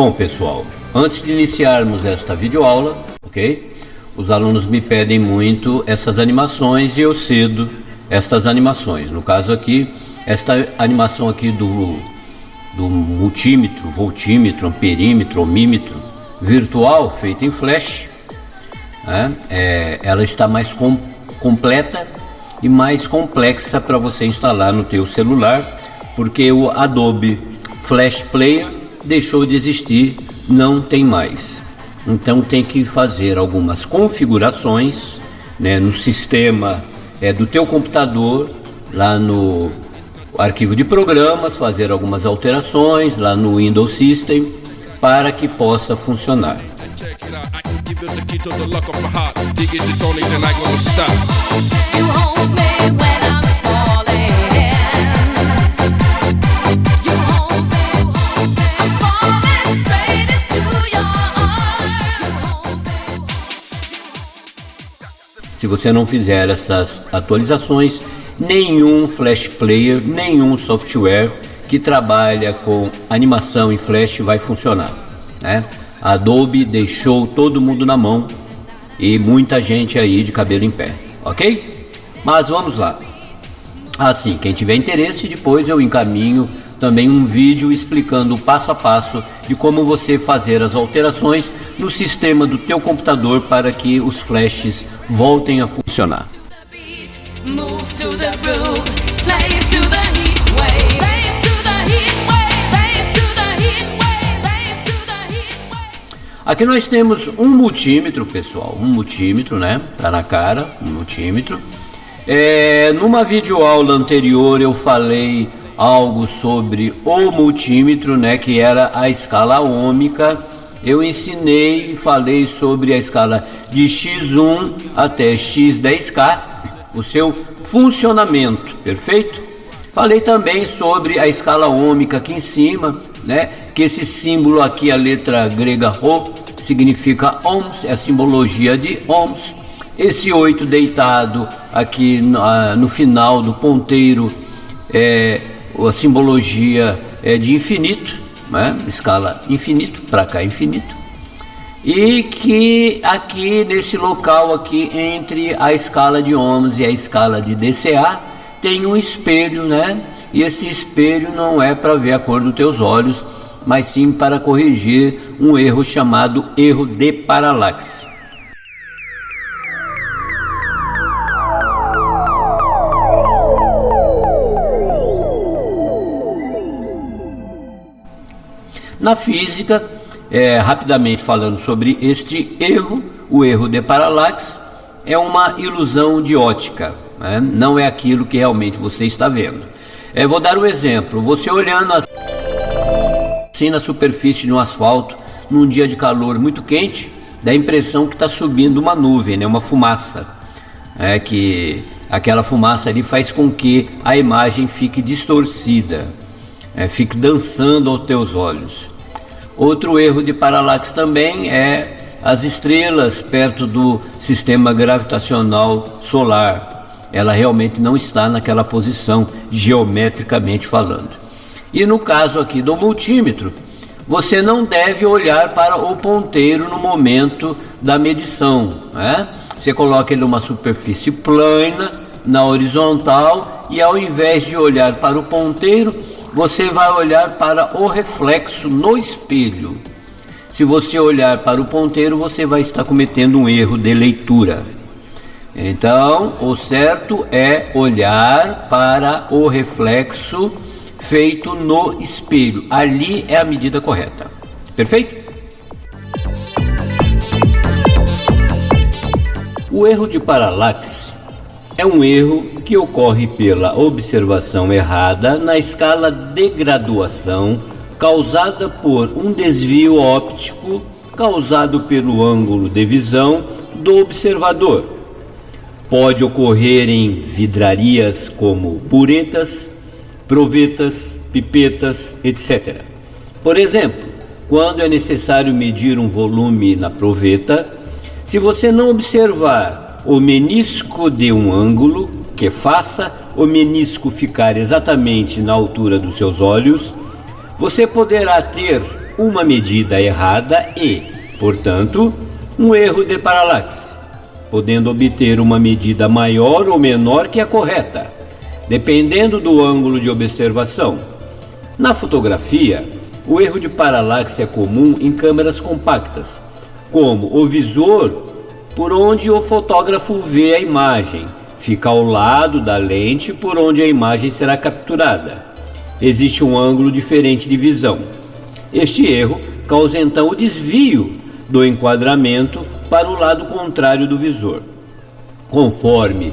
Bom pessoal, antes de iniciarmos esta videoaula, ok? Os alunos me pedem muito essas animações e eu cedo estas animações. No caso aqui, esta animação aqui do, do multímetro, voltímetro, amperímetro, ohmímetro virtual, feita em flash, né? é, ela está mais com, completa e mais complexa para você instalar no teu celular, porque o Adobe Flash Player deixou de existir, não tem mais. Então tem que fazer algumas configurações né, no sistema é, do teu computador, lá no arquivo de programas, fazer algumas alterações lá no Windows System para que possa funcionar. Se você não fizer essas atualizações, nenhum Flash Player, nenhum software que trabalha com animação em Flash vai funcionar. Né? A Adobe deixou todo mundo na mão e muita gente aí de cabelo em pé, ok? Mas vamos lá. Assim, quem tiver interesse, depois eu encaminho também um vídeo explicando passo a passo de como você fazer as alterações no sistema do teu computador para que os flashes voltem a funcionar. Aqui nós temos um multímetro, pessoal, um multímetro, né? Tá na cara, um multímetro. É, numa videoaula anterior eu falei algo sobre o multímetro, né, que era a escala ômica. Eu ensinei, falei sobre a escala de x1 até x10k, o seu funcionamento, perfeito? Falei também sobre a escala ômica aqui em cima, né, que esse símbolo aqui, a letra grega Rho, significa ohms, é a simbologia de ohms. Esse 8 deitado aqui no, no final do ponteiro é a simbologia é de infinito, né? escala infinito, para cá infinito, e que aqui nesse local aqui entre a escala de ohms e a escala de DCA tem um espelho, né? E esse espelho não é para ver a cor dos teus olhos, mas sim para corrigir um erro chamado erro de paralaxe. Na física, é, rapidamente falando sobre este erro, o erro de paralaxe é uma ilusão de ótica, né? não é aquilo que realmente você está vendo. É, vou dar um exemplo, você olhando assim na superfície de um asfalto, num dia de calor muito quente, dá a impressão que está subindo uma nuvem, né? uma fumaça, é que aquela fumaça ali faz com que a imagem fique distorcida é, fique dançando aos teus olhos. Outro erro de paralaxe também é as estrelas perto do sistema gravitacional solar. Ela realmente não está naquela posição, geometricamente falando. E no caso aqui do multímetro, você não deve olhar para o ponteiro no momento da medição. Né? Você coloca ele numa superfície plana, na horizontal, e ao invés de olhar para o ponteiro, você vai olhar para o reflexo no espelho. Se você olhar para o ponteiro, você vai estar cometendo um erro de leitura. Então, o certo é olhar para o reflexo feito no espelho. Ali é a medida correta. Perfeito? O erro de paralaxe é um erro que ocorre pela observação errada na escala de graduação causada por um desvio óptico causado pelo ângulo de visão do observador. Pode ocorrer em vidrarias como puretas, provetas, pipetas, etc. Por exemplo, quando é necessário medir um volume na proveta, se você não observar o menisco de um ângulo que faça o menisco ficar exatamente na altura dos seus olhos, você poderá ter uma medida errada e, portanto, um erro de paralaxe, podendo obter uma medida maior ou menor que a correta, dependendo do ângulo de observação. Na fotografia, o erro de paralaxe é comum em câmeras compactas, como o visor por onde o fotógrafo vê a imagem, fica ao lado da lente por onde a imagem será capturada. Existe um ângulo diferente de visão. Este erro causa então o desvio do enquadramento para o lado contrário do visor. Conforme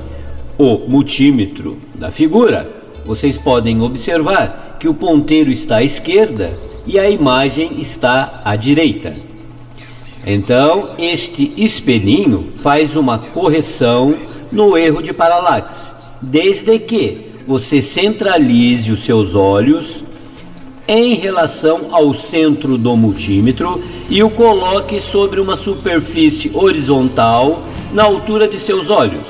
o multímetro da figura, vocês podem observar que o ponteiro está à esquerda e a imagem está à direita. Então, este espelhinho faz uma correção no erro de paralaxe, desde que você centralize os seus olhos em relação ao centro do multímetro e o coloque sobre uma superfície horizontal na altura de seus olhos.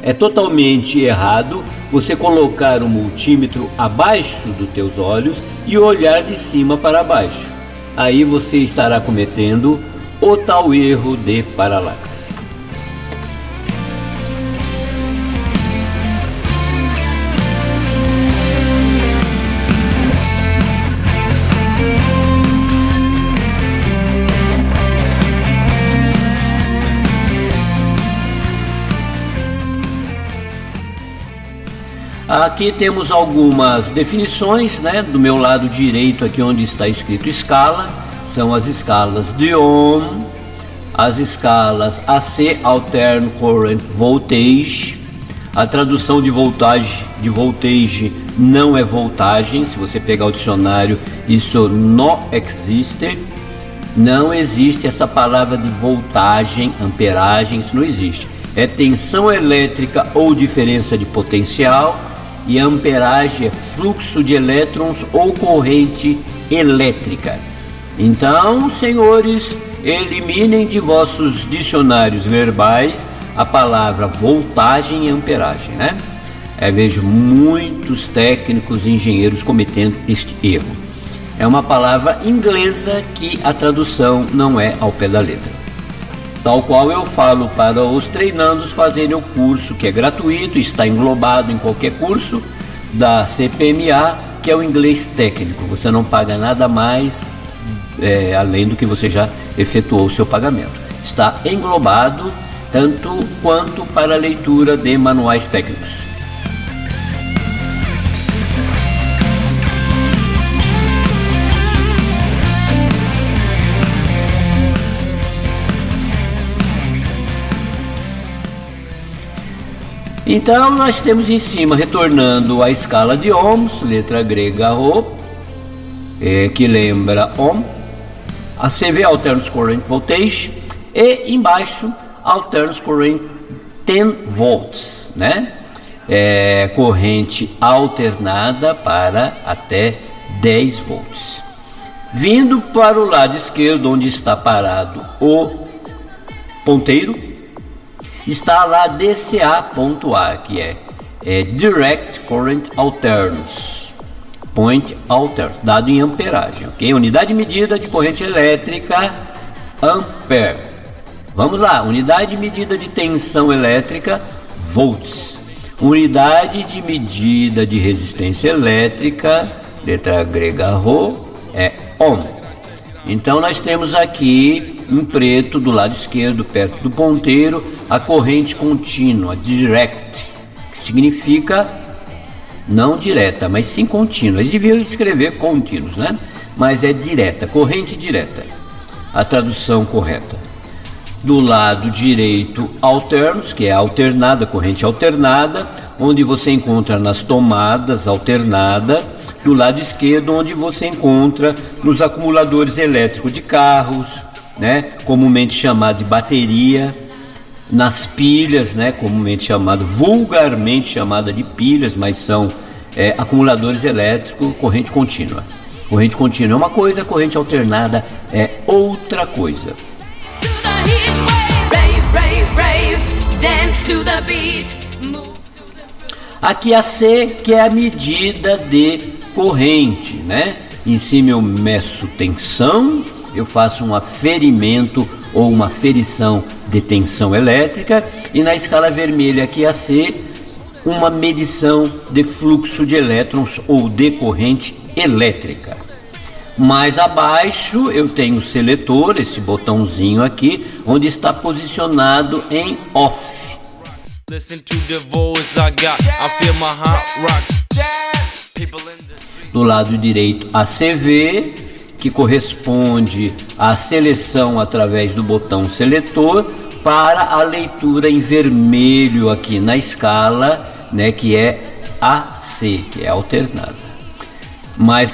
É totalmente errado você colocar o multímetro abaixo dos teus olhos e olhar de cima para baixo. Aí você estará cometendo o tal erro de paralaxe. Aqui temos algumas definições, né? Do meu lado direito, aqui onde está escrito escala, são as escalas de Ohm, as escalas AC, Altern Current Voltage. A tradução de voltagem de voltage não é voltagem. Se você pegar o dicionário, isso não existe. Não existe essa palavra de voltagem, amperagem, isso não existe. É tensão elétrica ou diferença de potencial e amperagem é fluxo de elétrons ou corrente elétrica. Então, senhores, eliminem de vossos dicionários verbais a palavra voltagem e amperagem, né? Eu vejo muitos técnicos e engenheiros cometendo este erro. É uma palavra inglesa que a tradução não é ao pé da letra tal qual eu falo para os treinandos fazerem o curso que é gratuito, está englobado em qualquer curso da CPMA, que é o inglês técnico. Você não paga nada mais é, além do que você já efetuou o seu pagamento. Está englobado tanto quanto para a leitura de manuais técnicos. Então nós temos em cima, retornando a escala de ohms, letra grega Rho, é, que lembra ohm, a CV Alternates Current Voltage, e embaixo Alternates Current 10 volts, né? É, corrente alternada para até 10 volts. Vindo para o lado esquerdo, onde está parado o ponteiro, está lá DCA.A, que é, é Direct Current Alterns, Point Alterns, dado em amperagem, ok? Unidade de medida de corrente elétrica, ampere. Vamos lá, unidade de medida de tensão elétrica, volts. Unidade de medida de resistência elétrica, letra grega Rho, é ohm. Então nós temos aqui em preto do lado esquerdo, perto do ponteiro, a corrente contínua, direct, que significa não direta, mas sim contínua. Eles deviam escrever contínuos, né? Mas é direta, corrente direta. A tradução correta. Do lado direito, alternos, que é alternada, corrente alternada, onde você encontra nas tomadas alternada. Do lado esquerdo, onde você encontra nos acumuladores elétricos de carros, né, comumente chamado de bateria, nas pilhas, né, comumente chamado, vulgarmente chamada de pilhas, mas são é, acumuladores elétricos, corrente contínua. Corrente contínua é uma coisa, corrente alternada é outra coisa. Aqui a C, que é a medida de corrente, né? Em cima eu meço tensão, eu faço um aferimento ou uma ferição de tensão elétrica e na escala vermelha aqui a C, uma medição de fluxo de elétrons ou de corrente elétrica. Mais abaixo eu tenho o seletor, esse botãozinho aqui, onde está posicionado em off. Do lado direito a CV, que corresponde à seleção através do botão seletor para a leitura em vermelho aqui na escala, né, que é AC, que é alternada. Mais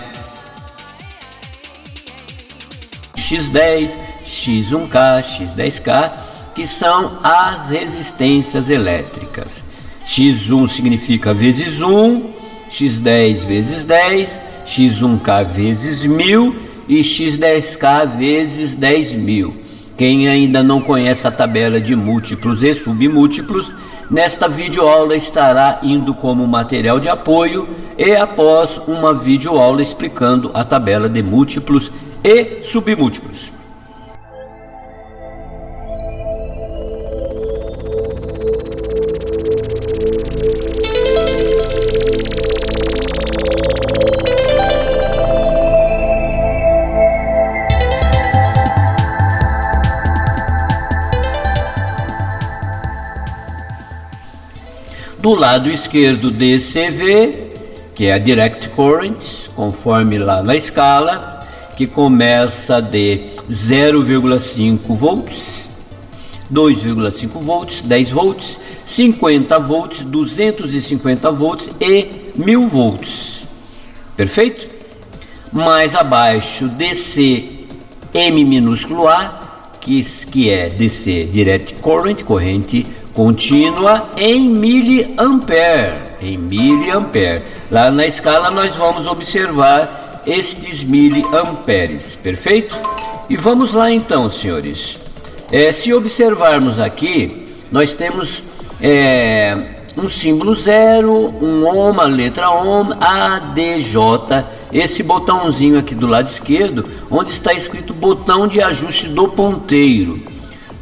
X10, X1K, X10K, que são as resistências elétricas. X1 significa vezes 1, X10 vezes 10, X1K vezes 1000 e X10K vezes 10.000. Quem ainda não conhece a tabela de múltiplos e submúltiplos, nesta videoaula estará indo como material de apoio e após uma videoaula explicando a tabela de múltiplos e submúltiplos. Do lado esquerdo DCV, que é a Direct Current, conforme lá na escala, que começa de 0,5 volts, 2,5 volts, 10 volts, 50 volts, 250 volts e 1000 volts. Perfeito? Mais abaixo DC M minúsculo A, que, que é DC Direct Current, corrente contínua em miliampere, em miliampere. Lá na escala nós vamos observar estes miliamperes, perfeito? E vamos lá então, senhores. É, se observarmos aqui, nós temos é, um símbolo zero, um ohm, a letra ohm, ADJ, esse botãozinho aqui do lado esquerdo, onde está escrito botão de ajuste do ponteiro.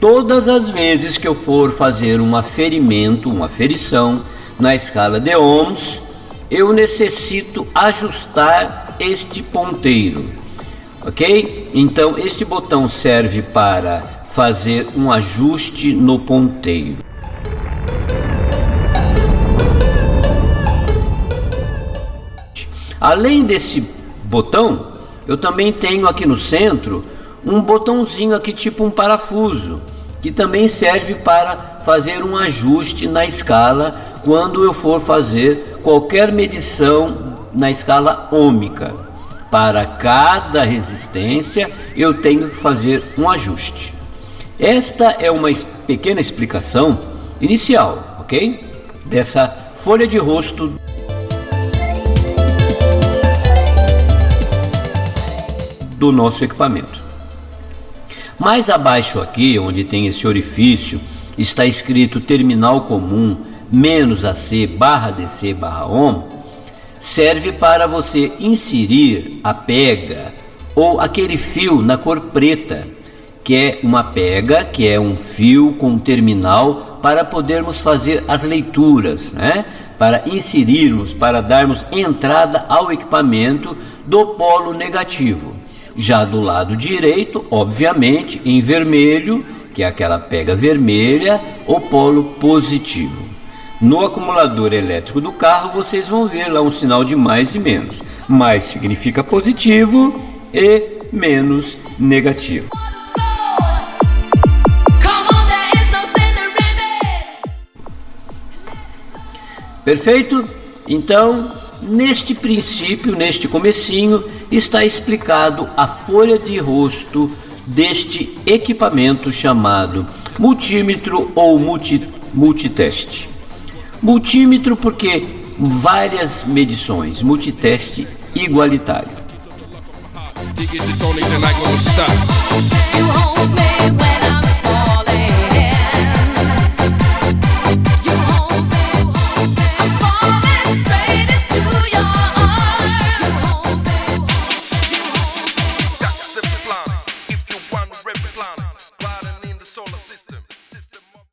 Todas as vezes que eu for fazer um aferimento, uma aferição na escala de ohms, eu necessito ajustar este ponteiro, ok? Então este botão serve para fazer um ajuste no ponteiro. Além desse botão, eu também tenho aqui no centro um botãozinho aqui tipo um parafuso, que também serve para fazer um ajuste na escala quando eu for fazer qualquer medição na escala ômica. Para cada resistência, eu tenho que fazer um ajuste. Esta é uma pequena explicação inicial, ok? Dessa folha de rosto do nosso equipamento. Mais abaixo aqui, onde tem esse orifício, está escrito terminal comum menos AC barra DC barra OHM, serve para você inserir a pega ou aquele fio na cor preta, que é uma pega, que é um fio com terminal para podermos fazer as leituras, né? para inserirmos, para darmos entrada ao equipamento do polo negativo. Já do lado direito, obviamente, em vermelho, que é aquela pega vermelha, o polo positivo. No acumulador elétrico do carro, vocês vão ver lá um sinal de mais e menos. Mais significa positivo e menos negativo. Perfeito? Então, neste princípio, neste comecinho, está explicado a folha de rosto deste equipamento chamado multímetro ou multi, multiteste. Multímetro porque várias medições, multiteste igualitário. When